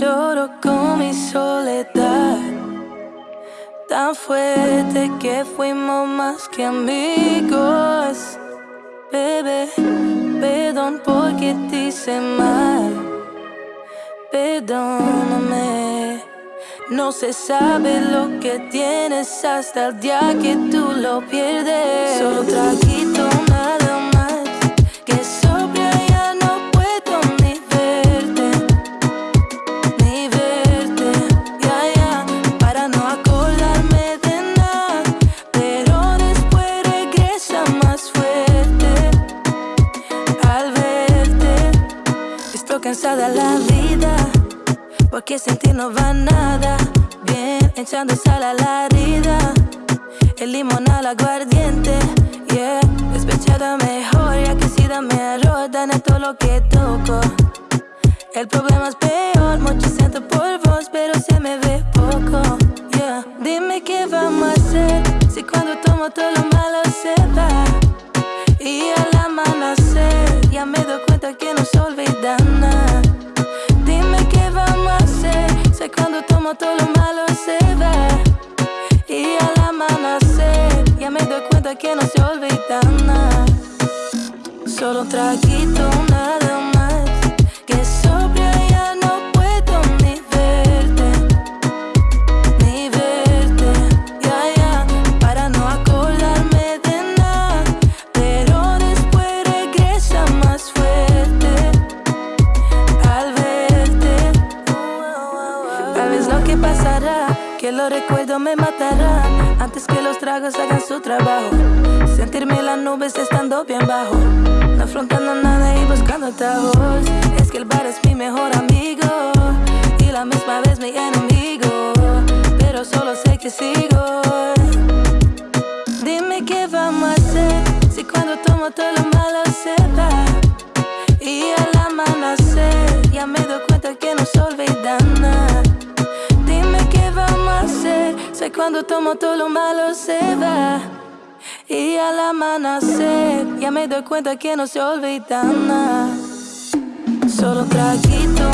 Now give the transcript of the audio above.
Lloro con mi soledad, tan fuerte que fuimos más que amigos. Bebé, perdón porque te hice mal, perdóname. No se sabe lo que tienes hasta el día que tú lo pierdes. Solo traguito nada cansada la vida. Porque sin ti no va nada bien, echando sal a la herida. El limón al aguardiente, yeah. Despechada mejor, ya que si dame arroz, en todo lo que toco. El problema es peor, mucho siento por vos, pero se me ve poco, yeah. Dime qué vamos a hacer, si cuando tomo todo lo malo se va. Y que no se olvida nada. Solo un traguito, nada más. Que sobria ya no puedo ni verte. Ni verte, ya, ya. Para no acordarme de nada. Pero después regresa más fuerte. Al verte. Tal vez lo que pasará, que los recuerdos me matarán antes que los tragos hagan su trabajo. Sentirme en las nubes estando bien bajo, no afrontando nada y buscando atajos. Es que el bar es mi mejor amigo y la misma vez mi enemigo, pero solo sé que sigo. Dime qué vamos a hacer si cuando tomo todo lo malo se va. Sé cuando tomo todo lo malo se va. Y al amanecer ya me doy cuenta que no se olvida nada. Solo un traguito,